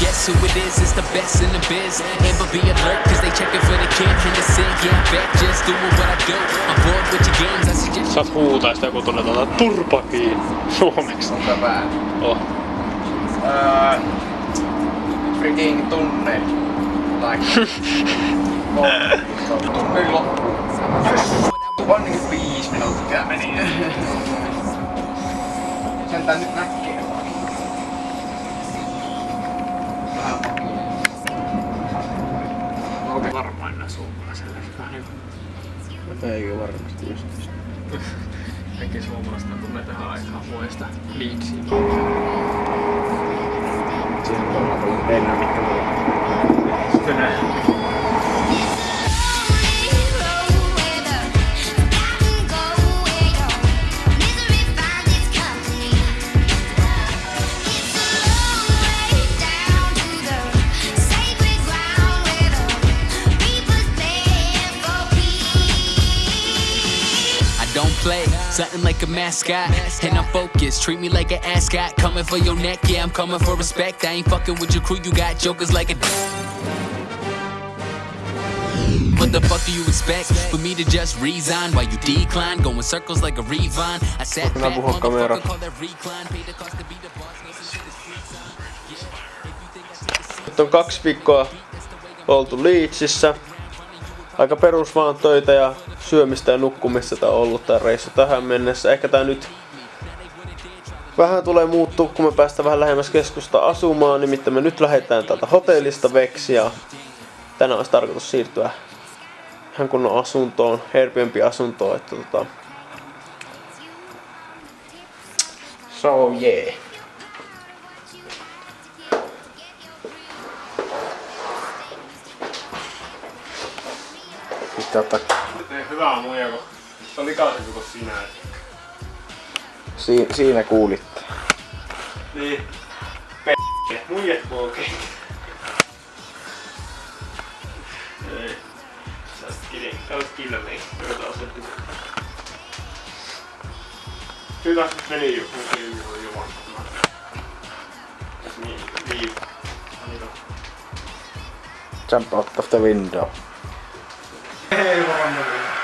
guess who it is, it's the best in the biz. Amber be alert, cause they checking for the kid in the sin Yeah, back just doing what I do. I'm bored with your games, I suggest Saat huutaa sitä, kun tulee tuota turpa kiinni Suomeksi Ota vähän Oh. Uh, freaking tunne. Like Tunne loppu Vain niinku viis minuuttia. Meni. Sen tää nyt näkyy Vähän niinku Eikö varmasti just. kaikki suomalaista tulee tähän aikaan vuodesta Leedsiin. Siinä on pennä, mitkä mulla Sitten nää play, something like a mascot. And I'm focused, treat me like an ascot. Coming for your neck, yeah, I'm coming for respect. I ain't fucking with your crew, you got jokers like a. What the fuck do you expect? For me to just resign while you decline? Going circles like a Revon. I sat back, motherfucker, call that recline. Pay the cost to be the boss. no shit is free time. Yeah, if you think I take a Nyt on kaksi viikkoa oltu Leedsissä. Aika perus vaan töitä ja syömistä ja nukkumista on ollut tää reissu tähän mennessä. Ehkä tää nyt vähän tulee muuttua, kun me päästään vähän lähemmäs keskusta asumaan. Nimittäin me nyt lähdetään täältä hotellista veksi ja tänään olisi tarkoitus siirtyä ihan kunnon asuntoon, Airbnb-asuntoon. Että tota... So yeah. Pitää ottaa Tee hyvää muija, kun se on likaisempi kuin sinä. Si- siinä kuulitte. Niin. P***. Muijat okei. Ei. Sä oot kidding. Sä oot killing. Joka taas on Hyvä, meni jo. Meni jo juuri juman. Niin, niin. Niin. Jump out of the window. Ei varmaan.